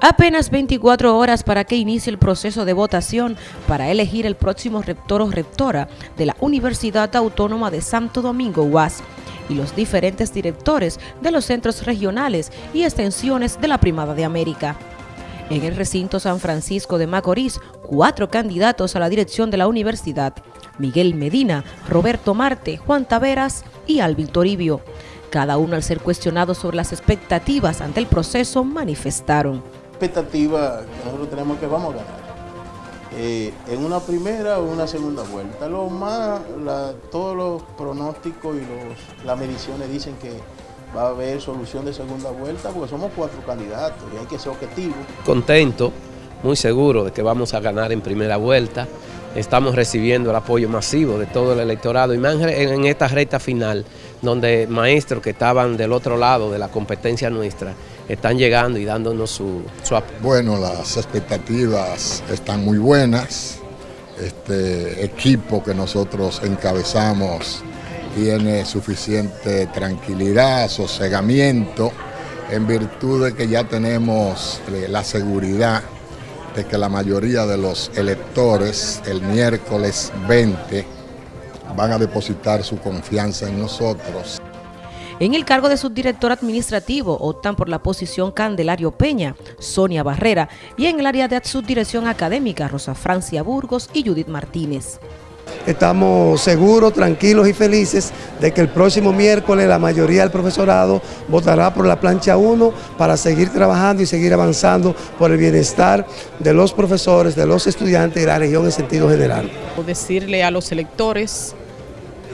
Apenas 24 horas para que inicie el proceso de votación para elegir el próximo rector o rectora de la Universidad Autónoma de Santo Domingo UAS y los diferentes directores de los centros regionales y extensiones de la Primada de América. En el recinto San Francisco de Macorís, cuatro candidatos a la dirección de la universidad, Miguel Medina, Roberto Marte, Juan Taveras y Alvin Toribio. Cada uno al ser cuestionado sobre las expectativas ante el proceso manifestaron expectativa que nosotros tenemos que vamos a ganar. Eh, en una primera o una segunda vuelta. Lo más, todos los pronósticos y los, las mediciones dicen que va a haber solución de segunda vuelta porque somos cuatro candidatos y hay que ser objetivo. Contento, muy seguro de que vamos a ganar en primera vuelta. Estamos recibiendo el apoyo masivo de todo el electorado y más en esta recta final donde maestros que estaban del otro lado de la competencia nuestra están llegando y dándonos su, apoyo. Bueno, las expectativas están muy buenas. Este equipo que nosotros encabezamos tiene suficiente tranquilidad, sosegamiento, en virtud de que ya tenemos eh, la seguridad que la mayoría de los electores el miércoles 20 van a depositar su confianza en nosotros. En el cargo de subdirector administrativo optan por la posición Candelario Peña, Sonia Barrera y en el área de subdirección académica Rosa Francia Burgos y Judith Martínez. Estamos seguros, tranquilos y felices de que el próximo miércoles la mayoría del profesorado votará por la plancha 1 para seguir trabajando y seguir avanzando por el bienestar de los profesores, de los estudiantes y la región en sentido general. Decirle a los electores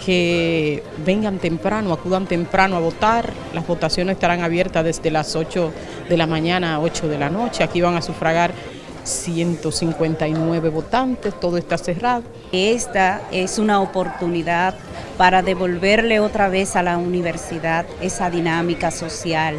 que vengan temprano, acudan temprano a votar. Las votaciones estarán abiertas desde las 8 de la mañana a 8 de la noche. Aquí van a sufragar 159 votantes, todo está cerrado. Esta es una oportunidad para devolverle otra vez a la universidad esa dinámica social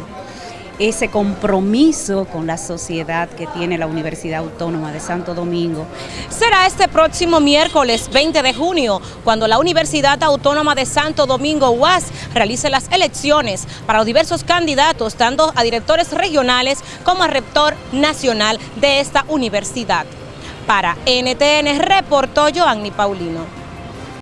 ese compromiso con la sociedad que tiene la Universidad Autónoma de Santo Domingo. Será este próximo miércoles 20 de junio cuando la Universidad Autónoma de Santo Domingo UAS realice las elecciones para los diversos candidatos, tanto a directores regionales como a rector nacional de esta universidad. Para NTN reportó Joanny Paulino.